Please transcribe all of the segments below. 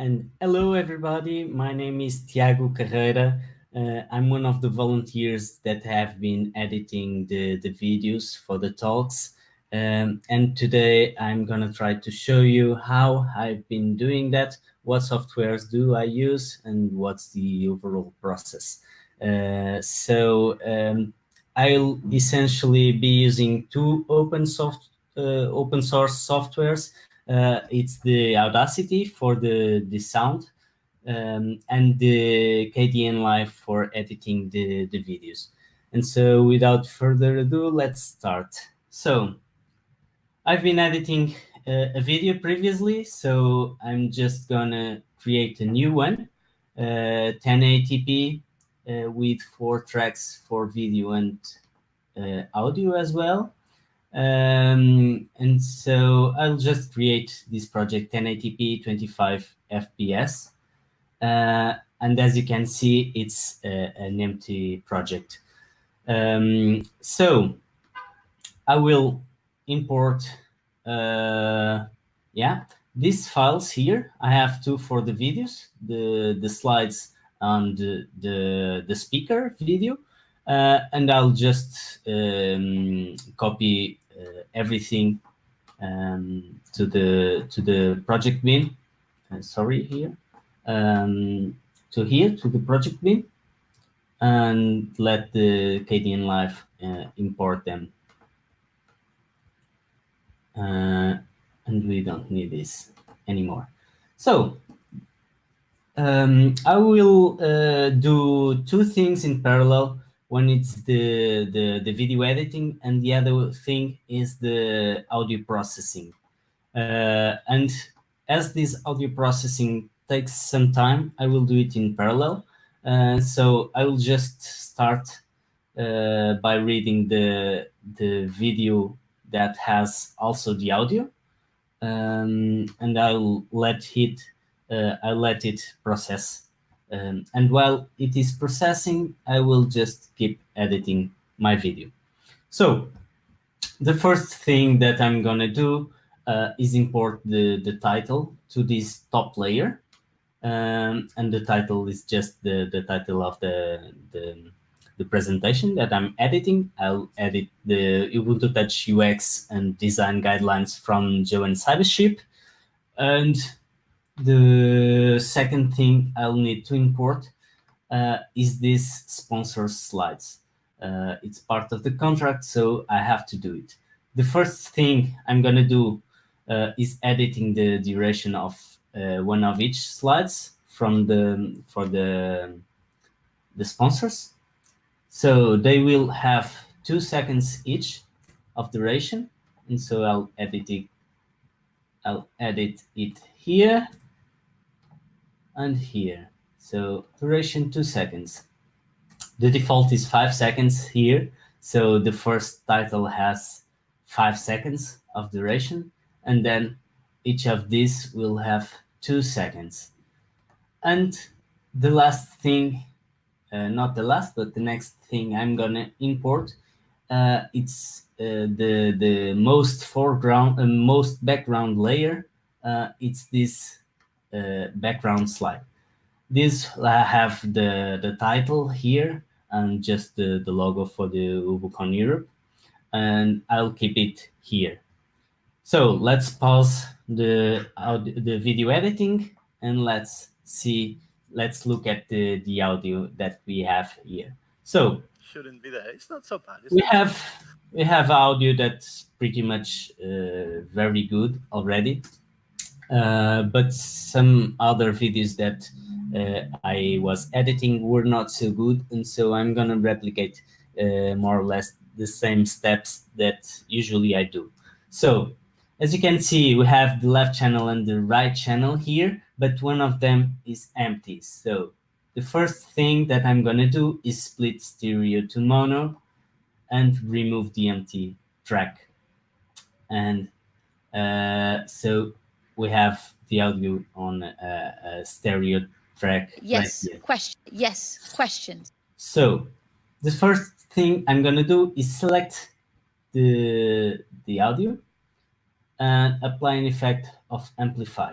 And hello, everybody. My name is Tiago Carreira. Uh, I'm one of the volunteers that have been editing the, the videos for the talks. Um, and today I'm going to try to show you how I've been doing that, what softwares do I use, and what's the overall process. Uh, so um, I'll essentially be using two open, soft, uh, open source softwares uh, it's the Audacity for the, the sound um, and the Kdenlive for editing the, the videos. And so without further ado, let's start. So I've been editing uh, a video previously, so I'm just gonna create a new one, uh, 1080p uh, with four tracks for video and uh, audio as well. Um, and so I'll just create this project 1080p 25 FPS. Uh, and as you can see, it's uh, an empty project. Um, so I will import, uh, yeah, these files here. I have two for the videos, the, the slides and the, the, the speaker video. Uh, and I'll just um, copy uh, everything um, to the to the project bin. Uh, sorry, here um, to here to the project bin, and let the Kdenlive uh, import them. and we don't need this anymore. So um, I will uh, do two things in parallel when it's the, the, the video editing, and the other thing is the audio processing. Uh, and as this audio processing takes some time, I will do it in parallel. Uh, so I will just start uh, by reading the, the video that has also the audio. Um, and I'll let it, uh, I'll let it process um, and while it is processing, I will just keep editing my video. So the first thing that I'm going to do uh, is import the, the title to this top layer. Um, and the title is just the, the title of the, the, the presentation that I'm editing. I'll edit the Ubuntu Touch UX and design guidelines from Joan CiberSheep. And the second thing I'll need to import uh, is this sponsor slides. Uh, it's part of the contract, so I have to do it. The first thing I'm going to do uh, is editing the duration of uh, one of each slides from the for the the sponsors. So they will have two seconds each of duration, and so I'll edit it. I'll edit it here and here. So duration two seconds. The default is five seconds here. So the first title has five seconds of duration. And then each of these will have two seconds. And the last thing, uh, not the last, but the next thing I'm gonna import, uh, it's uh, the the most foreground and uh, most background layer. Uh, it's this background slide. This I have the, the title here and just the, the logo for the UbuCon Europe, and I'll keep it here. So let's pause the, the video editing and let's see, let's look at the, the audio that we have here. So shouldn't be there. It's not so bad. we have we have audio that's pretty much uh, very good already. Uh, but some other videos that uh, I was editing were not so good, and so I'm gonna replicate uh, more or less the same steps that usually I do. So as you can see, we have the left channel and the right channel here, but one of them is empty. So the first thing that I'm gonna do is split stereo to mono and remove the empty track. And uh, so we have the audio on a, a stereo track. Yes, right question. Yes, questions. So the first thing I'm gonna do is select the the audio and apply an effect of amplify.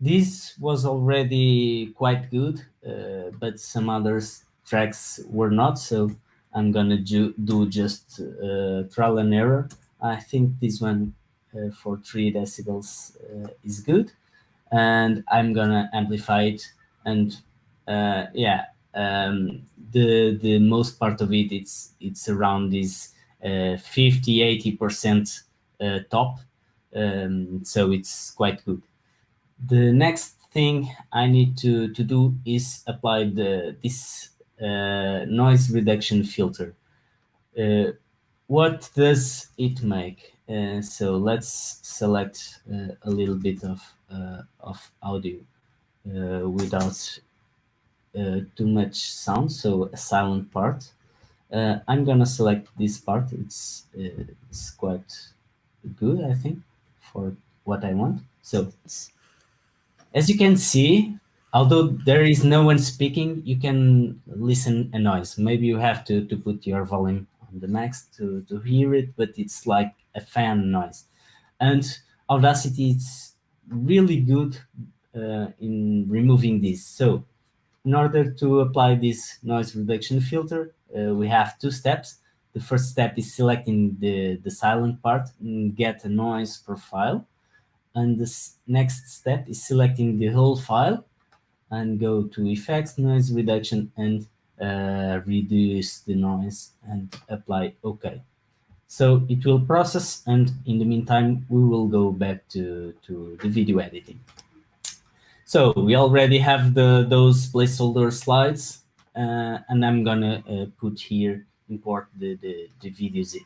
this was already quite good, uh, but some other tracks were not. So I'm gonna do, do just uh, trial and error. I think this one uh, for three decibels uh, is good, and I'm gonna amplify it. And uh, yeah, um, the the most part of it it's it's around this uh, 50 80 percent top, um, so it's quite good. The next thing I need to, to do is apply the this uh, noise reduction filter. Uh, what does it make? Uh, so let's select uh, a little bit of, uh, of audio uh, without too much sound, so a silent part. I'm gonna select this part. It's it's quite good, I think, for what I want. So as you can see, although there is no one speaking, you can listen a noise. Maybe you have to, to put your volume on the max to, to hear it, but it's like a fan noise. And Audacity is really good uh, in removing this. So in order to apply this noise reduction filter, uh, we have two steps. The first step is selecting the, the silent part and get a noise profile. And the next step is selecting the whole file and go to effects, noise reduction, and uh, reduce the noise and apply OK. So it will process, and in the meantime, we will go back to, to the video editing. So we already have the those placeholder slides, uh, and I'm gonna uh, put here, import the, the, the videos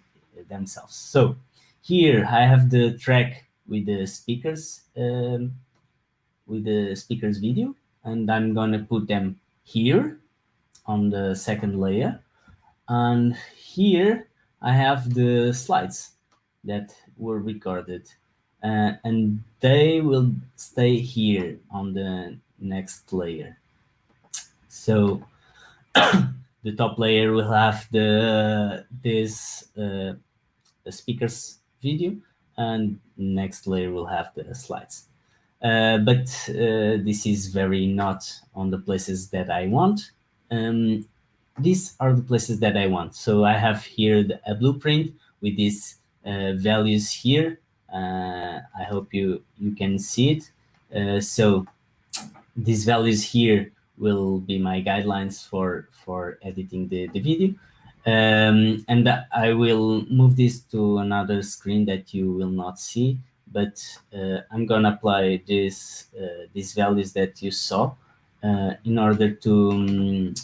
themselves. So here I have the track with the speakers um, with the speakers video and I'm gonna put them here on the second layer and here I have the slides that were recorded uh, and they will stay here on the next layer so the top layer will have the this uh, speakers video and next layer will have the slides. Uh, but uh, this is very not on the places that I want. Um, these are the places that I want. So I have here the, a blueprint with these uh, values here. Uh, I hope you, you can see it. Uh, so these values here will be my guidelines for, for editing the, the video. Um, and I will move this to another screen that you will not see, but uh, I'm going to apply this, uh, these values that you saw uh, in order to, um,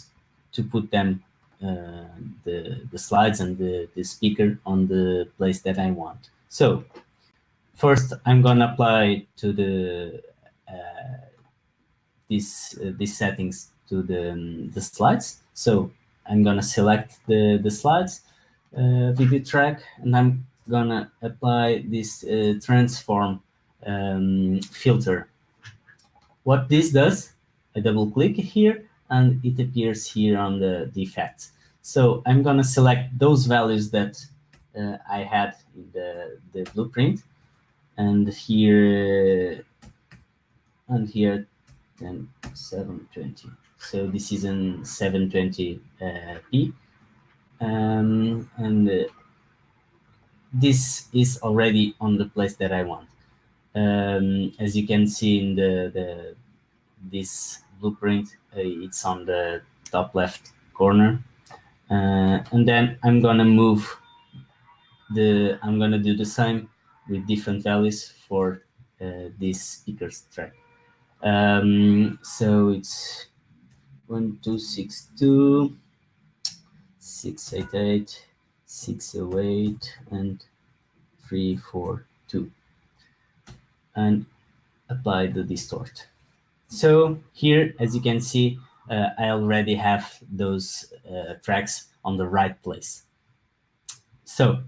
to put them, uh, the, the slides and the, the speaker on the place that I want. So first I'm going to apply to the uh, these, uh, these settings to the, um, the slides. So I'm gonna select the, the slides, uh, video track, and I'm gonna apply this uh, transform um, filter. What this does, I double click here and it appears here on the, effects. So I'm gonna select those values that uh, I had in the, the blueprint and here and here then 720 so this is in 720p. Um, and uh, this is already on the place that I want. Um, as you can see in the, the this blueprint, uh, it's on the top left corner. Uh, and then I'm gonna move the, I'm gonna do the same with different values for uh, this speakers track. Um, so it's one two six two six eight eight six oh eight and three four two and apply the distort so here as you can see uh, I already have those uh, tracks on the right place so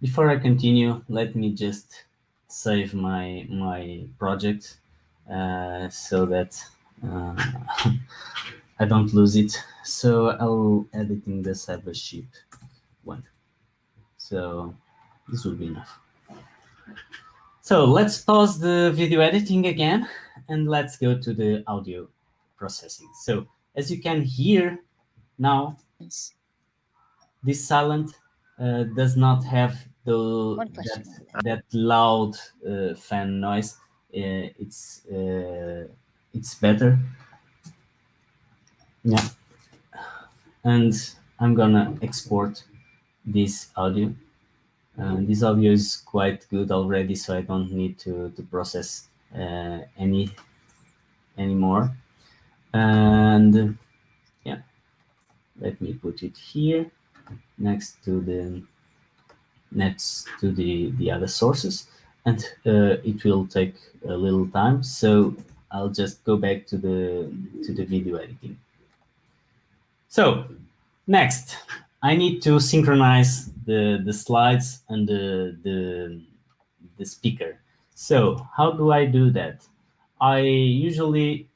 before I continue let me just save my my project uh, so that uh, I don't lose it. So I'll editing the CiberSheep one. So this will be enough. So let's pause the video editing again and let's go to the audio processing. So as you can hear now, Yes. this silent uh, does not have the that, that loud uh, fan noise. Uh, it's uh, it's better. Yeah, and I'm gonna export this audio. Uh, this audio is quite good already, so I don't need to to process uh, any anymore. And yeah, let me put it here next to the next to the the other sources. And uh, it will take a little time so i'll just go back to the to the video editing. So next i need to synchronize the the slides and the the the speaker so how do i do that i usually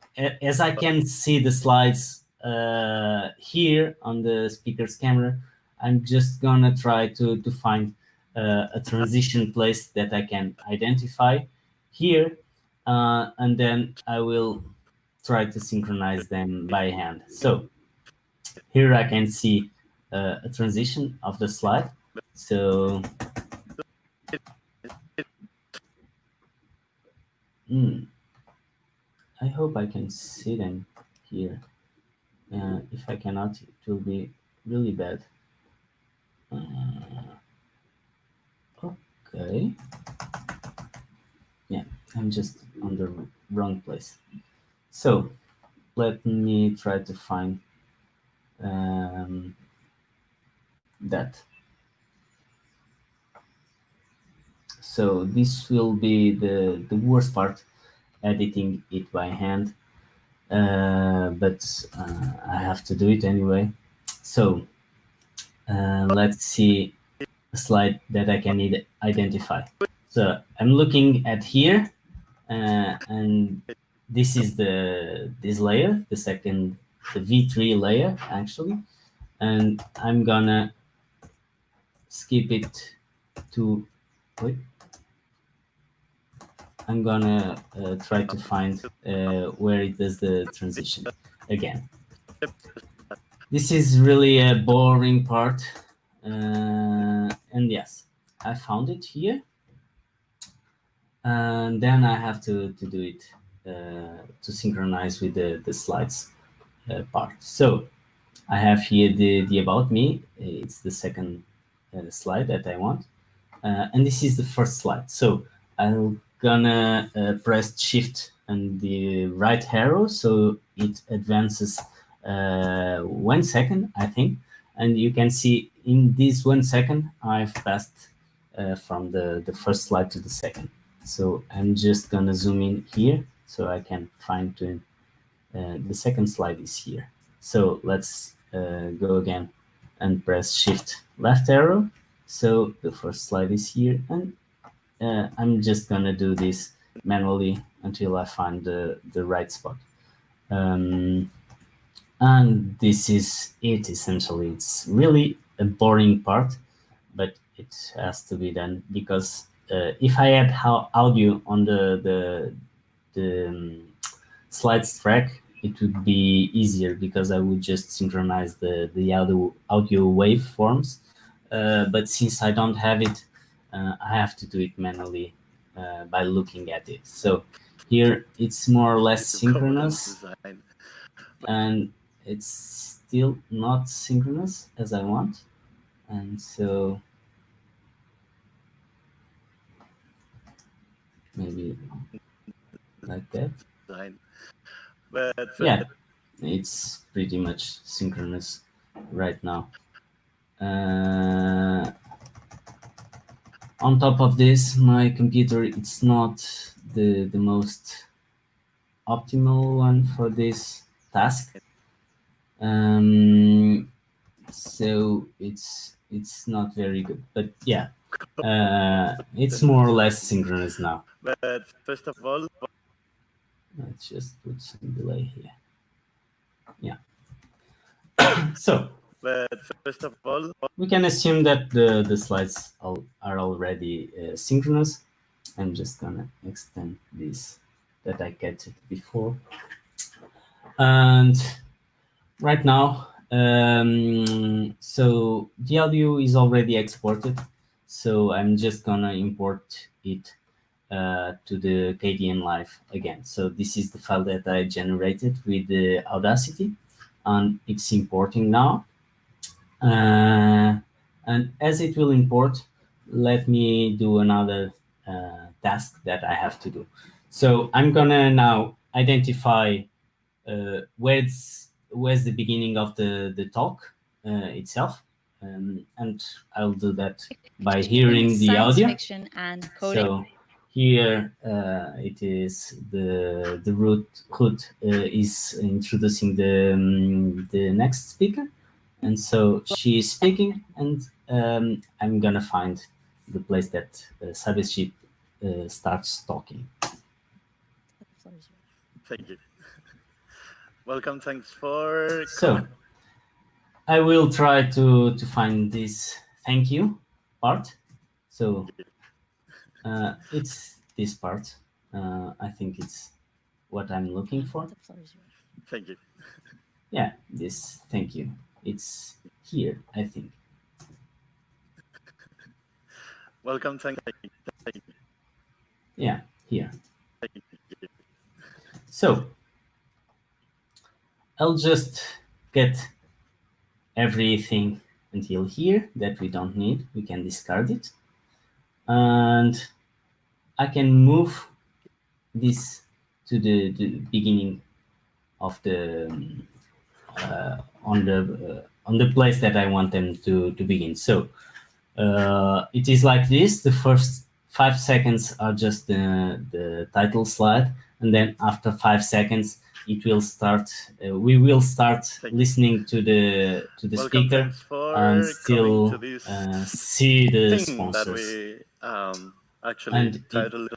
as i can see the slides uh, here on the speaker's camera I'm just gonna try to, to find uh, a transition place that I can identify here, uh, and then I will try to synchronize them by hand. So here I can see uh, a transition of the slide. So Hmm. I hope I can see them here. Uh, if I cannot, it will be really bad. Uh, okay. Yeah, I'm just on the wrong place. So let me try to find um, that. So this will be the, the worst part, editing it by hand, uh, but uh, I have to do it anyway. So uh, let's see a slide that I can identify. So I'm looking at here, uh, and this is the this layer, the second, the V3 layer actually, and I'm gonna skip it to wait. I'm gonna uh, try to find uh, where it does the transition again. This is really a boring part. Uh, and yes, I found it here. And then I have to, to do it uh, to synchronize with the, the slides uh, part. So I have here the, the about me. It's the second uh, slide that I want. And this is the first slide. So I'm gonna uh, press shift and the right arrow so it advances uh, one second, I think. And you can see in this one second, I've passed uh, from the, the first slide to the second. So I'm just gonna zoom in here so I can fine tune. Uh, the second slide is here. So let's uh, go again and press shift left arrow. So the first slide is here and uh, I'm just gonna do this manually until I find the, the right spot. Um, and this is it essentially. It's really a boring part, but it has to be done because uh, if I had how audio on the the, the um, slides track, it would be easier because I would just synchronize the the audio audio waveforms. Uh, but since I don't have it, uh, I have to do it manually uh, by looking at it. So here it's more or less It's a common synchronous and it's still not synchronous as I want. And so maybe like that. But Yeah, it's pretty much synchronous right now. Uh, on top of this, my computer it's not the the most optimal one for this task. Um, so it's it's not very good, but yeah, uh, it's more or less synchronous now. but first of all, Let's just put some delay here. Yeah. so but first of all, we can assume that the, the slides are already uh, synchronous. I'm just gonna extend this that I get before. And right now, um, so the audio is already exported. So I'm just gonna import it uh, to the Kdenlive again. So this is the file that I generated with the Audacity and it's importing now. Uh, and as it will import, let me do another uh, task that I have to do. So I'm gonna now identify uh, where's where's the beginning of the the talk uh, itself, um, and I'll do that by hearing the audio. fiction and coding. So here uh, it is the the root hood uh, is introducing the um, the next speaker, and so she is speaking, and um, I'm gonna find the place that uh, CiberSheep uh, starts talking. Thank you. Welcome. Thanks for So I will try to to find this thank you part. So uh, it's this part. Uh, I think it's what I'm looking for. The floor is yours. Thank you. Yeah, this thank you. It's here, I think. Welcome. Thank you. Yeah, here. So I'll just get everything until here that we don't need. We can discard it. And I can move this to the, the beginning of the um, uh, on the uh, on the place that I want them to to begin. So uh, it is like this. The first five seconds are just the the title slide, and then after five seconds, it will start. Uh, we will start listening to the to the Welcome. speaker and still uh, see the sponsors. we um, actually And it-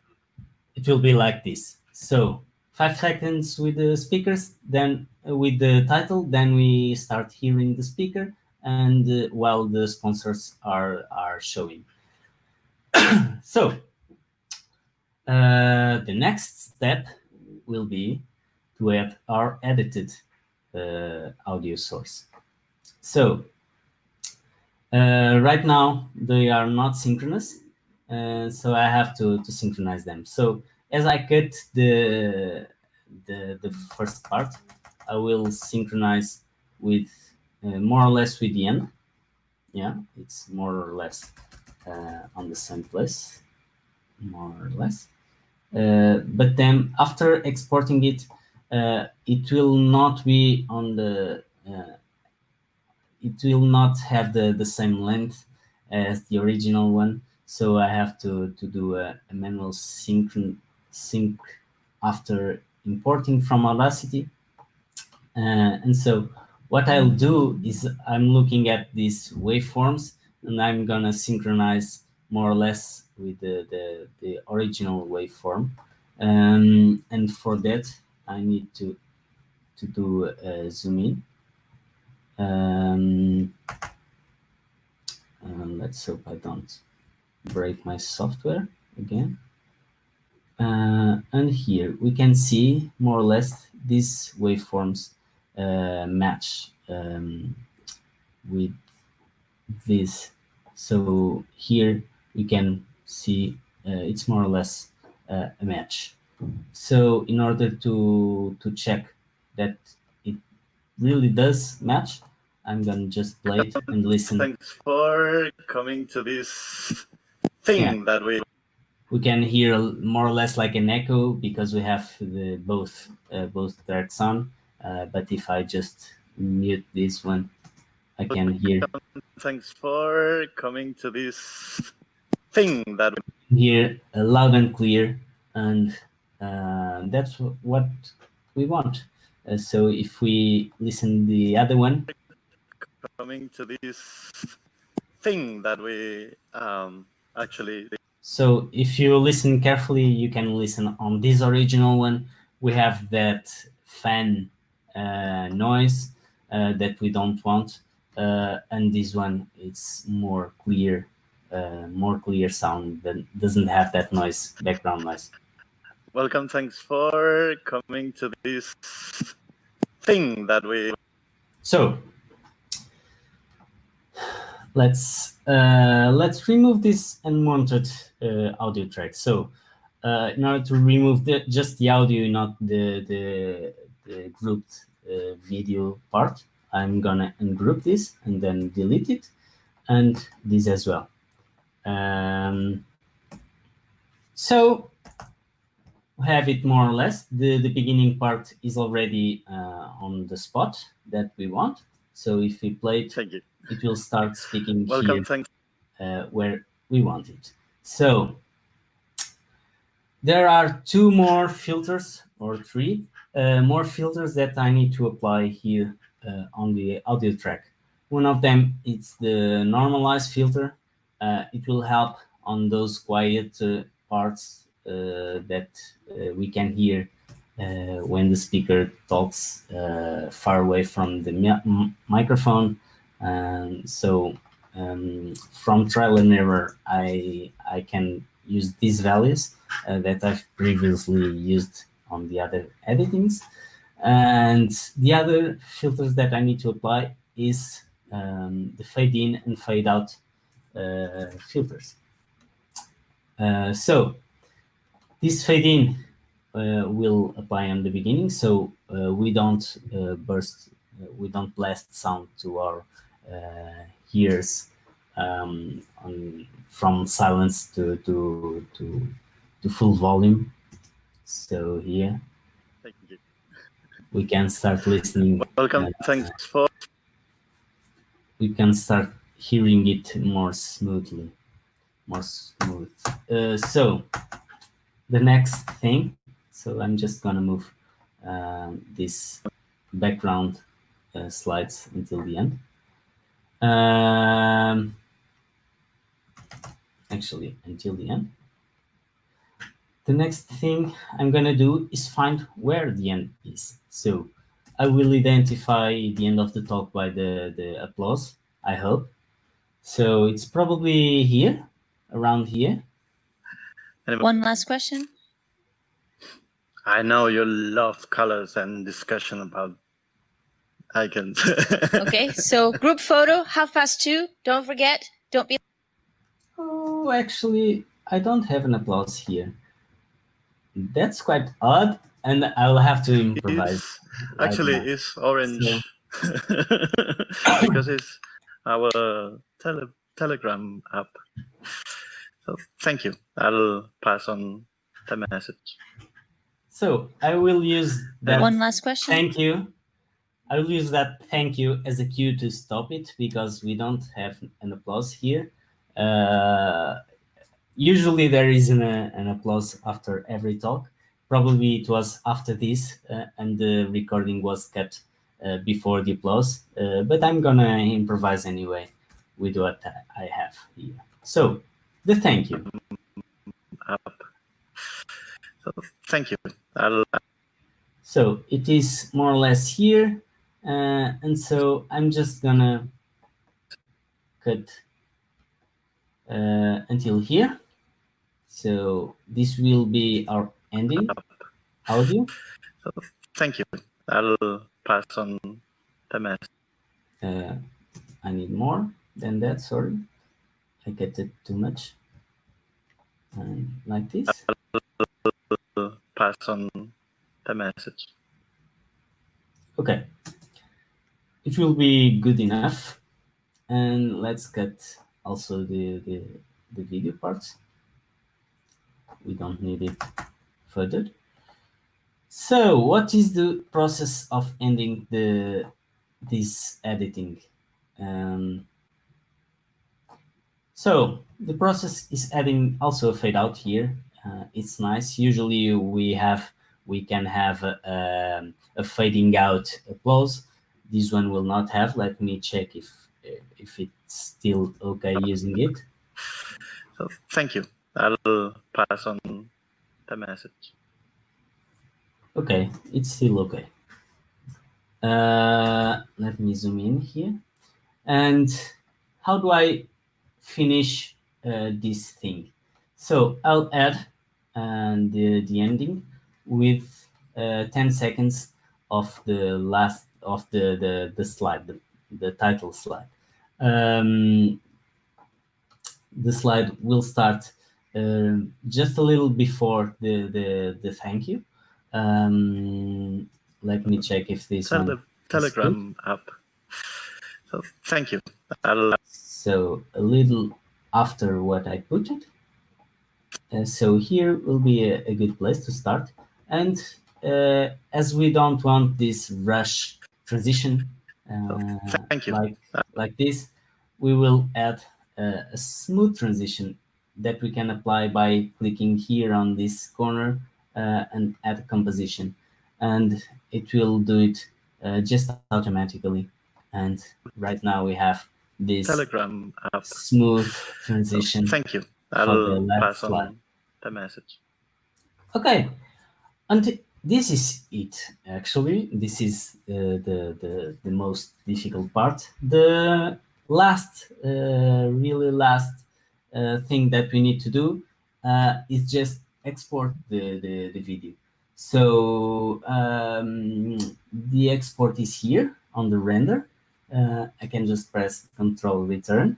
it will be like this. So five seconds with the speakers, then uh, with the title, then we start hearing the speaker, and uh, while the sponsors are are showing. so uh, the next step will be to add our edited uh, audio source. So uh, right now they are not synchronous, uh, so I have to, to synchronize them. So as I cut the, the, the first part, I will synchronize with uh, more or less with the end. Yeah, it's more or less uh, on the same place, more or less. Uh, but then after exporting it, uh, it will not be on the, uh, it will not have the, the same length as the original one. So I have to, to do a, a manual sync, sync after importing from Audacity. Uh, and so what I'll do is I'm looking at these waveforms and I'm gonna synchronize more or less with the, the, the original waveform. Um, and for that, I need to, to do a zoom in. Um, let's hope I don't break my software again. Uh, and here we can see more or less these waveforms uh, match um, with this. So here we can see uh, it's more or less uh, a match. So in order to to check that it really does match, I'm gonna just play it and listen. Thanks for coming to this thing Yeah. that we we can hear more or less like an echo because we have the both uh, both tracks on. Uh, but if I just mute this one, I can hear thanks for coming to this thing that we hear uh, loud and clear, and uh, that's what we want. Uh, so if we listen the other one, coming to this thing that we um, actually So if you listen carefully, you can listen on this original one. We have that fan uh, noise uh, that we don't want, uh, and this one it's more clear, uh, more clear sound that doesn't have that noise, background noise. Welcome. Thanks for coming to this thing that we. So let's uh, let's remove this unwanted uh, audio track. So uh, in order to remove the, just the audio, not the the, the grouped uh, video part, I'm gonna ungroup this and then delete it, and this as well. Um, so have it more or less. The, the beginning part is already uh, on the spot that we want. So if we play Thank you. It will start speaking Welcome. here Thanks. uh, where we want it. So there are two more filters or three uh, more filters that I need to apply here uh, on the audio track. One of them is the normalize filter. Uh, it will help on those quiet uh, parts uh, that uh, we can hear uh, when the speaker talks uh, far away from the mi microphone. Um, so um, from trial and error, I, I can use these values uh, that I've previously used on the other editings. And the other filters that I need to apply is um, the fade in and fade out uh, filters. Uh, so this fade in uh, will apply on the beginning, so uh, we don't uh, burst, uh, we don't blast sound to our uh, ears um, on, from silence to, to, to, to full volume. So here Thank you. we can start listening, Welcome. Uh, Thanks for. we can start hearing it more smoothly, more smooth. Uh, so the next thing, so I'm just gonna move um, this background uh, slides until the end. Um, actually, until the end. The next thing I'm gonna do is find where the end is. So I will identify the end of the talk by the, the applause, I hope. So it's probably here, around here. One last question. I know you love colors and discussion about icons. Okay, so group photo, how fast two? Don't forget, don't be Oh, actually, I don't have an applause here. That's quite odd, and I'll have to improvise. It's, actually, now. it's orange because it's our tele Telegram app. So thank you. I'll pass on the message. So I will use that one last question. thank you. I will use that thank you as a cue to stop it because we don't have an applause here. Uh, usually there is an, uh, an applause after every talk. Probably it was after this uh, and the recording was cut uh, before the applause, uh, but I'm gonna improvise anyway with what I have here. So the thank you. So thank you. I'll So it is more or less here. Uh, and so I'm just gonna cut uh, until here. So this will be our ending audio. thank you. I'll pass on the message. Uh, I need more than that, sorry. I get it too much. And like this. I'll pass on the message. Okay. It will be good enough. And let's cut also the, the, the video parts. We don't need it further. So what is the process of ending the this editing? Um, so the process is adding also a fade out here. Uh, it's nice. Usually we have we can have a, um, a fading out applause. This one will not have. Let me check if if it's still okay using it. So thank you. I'll pass on the message. Okay, it's still okay. Uh, let me zoom in here. And how do I finish uh, this thing? So I'll add and the, the ending with uh, 10 seconds of the last of the, the, the slide, the, the title slide. Um, the slide will start uh, just a little before the, the, the thank you. Um, let me check if this Tele one Telegram app. So thank you. I'll so a little after what I put it. Uh, so here will be a, a, good place to start. And uh, as we don't want this rush transition uh, thank you. like, like this, we will add a, a smooth transition that we can apply by clicking here on this corner uh, and add a composition. And it will do it uh, just automatically. And right now we have this Telegram app. smooth transition. Thank you. the I'll pass slide. on the message. Okay, and this is it. Actually, this is uh, the, the the most difficult part. The last, uh, really last uh, thing that we need to do uh, is just export the the, the video. So um, the export is here on the render. Uh, I can just press Control Return,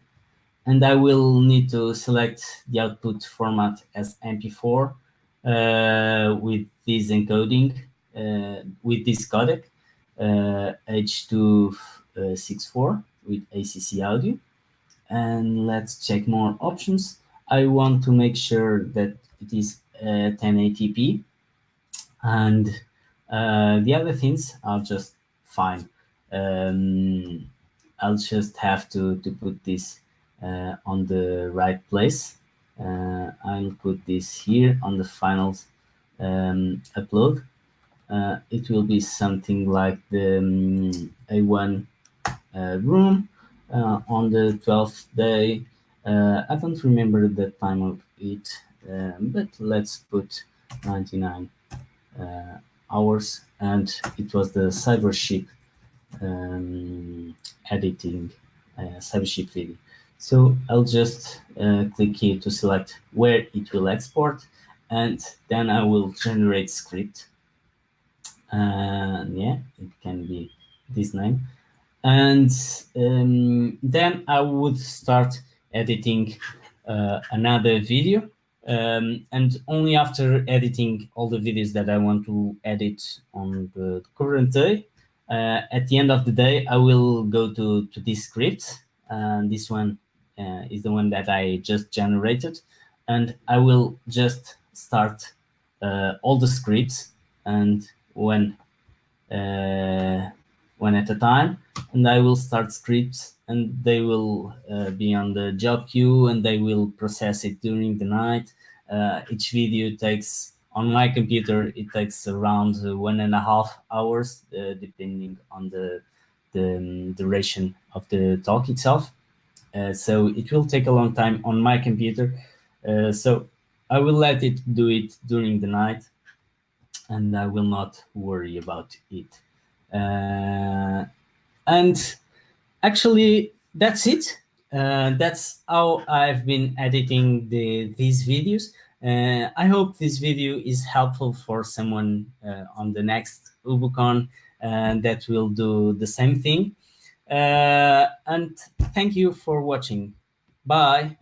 and I will need to select the output format as MP4 uh, with this encoding, uh, with this codec, uh, H264 with ACC audio. And let's check more options. I want to make sure that it is 1080p. And uh, the other things are just fine. Um, I'll just have to, to put this uh, on the right place. Uh, I'll put this here on the final um, upload. Uh, it will be something like the um, A1 uh, room uh, on the 12th day. Uh, I don't remember the time of it, um, but let's put 99 hours. And it was the CiberSheep um, editing uh, CiberSheep video. So I'll just uh, click here to select where it will export, and then I will generate script. And yeah, it can be this name. And um, then I would start editing uh, another video. Um, and only after editing all the videos that I want to edit on the current day, uh, at the end of the day, I will go to, to this script. And this one uh, is the one that I just generated. And I will just start uh, all the scripts and when uh, one at a time. And I will start scripts and they will uh, be on the job queue and they will process it during the night. Uh, each video takes on my computer, it takes around one and a half hours, uh, depending on the, the um, duration of the talk itself. Uh, so it will take a long time on my computer. Uh, so I will let it do it during the night and I will not worry about it. Uh, and actually, that's it. Uh, that's how I've been editing the, these videos. Uh, I hope this video is helpful for someone uh, on the next UbuCon that will do the same thing. Uh, and thank you for watching. Bye.